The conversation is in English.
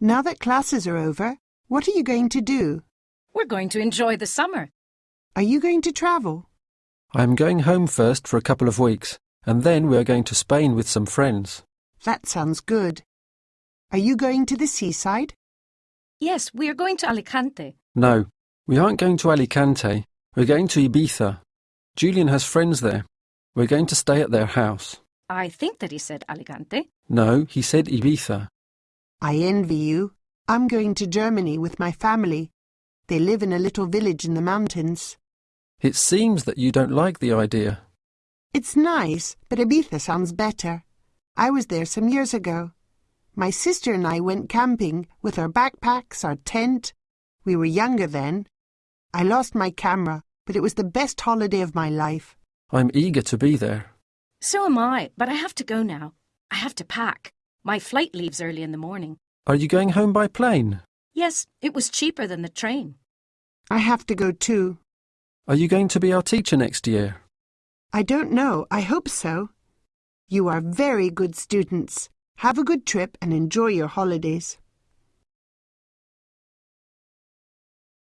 Now that classes are over, what are you going to do? We're going to enjoy the summer. Are you going to travel? I am going home first for a couple of weeks, and then we are going to Spain with some friends. That sounds good. Are you going to the seaside? Yes, we are going to Alicante. No, we aren't going to Alicante. We're going to Ibiza. Julian has friends there. We're going to stay at their house. I think that he said Alicante. No, he said Ibiza. I envy you. I'm going to Germany with my family. They live in a little village in the mountains. It seems that you don't like the idea. It's nice, but Ibiza sounds better. I was there some years ago. My sister and I went camping with our backpacks, our tent. We were younger then. I lost my camera, but it was the best holiday of my life. I'm eager to be there. So am I, but I have to go now. I have to pack. My flight leaves early in the morning. Are you going home by plane? Yes, it was cheaper than the train. I have to go too. Are you going to be our teacher next year? I don't know. I hope so. You are very good students. Have a good trip and enjoy your holidays.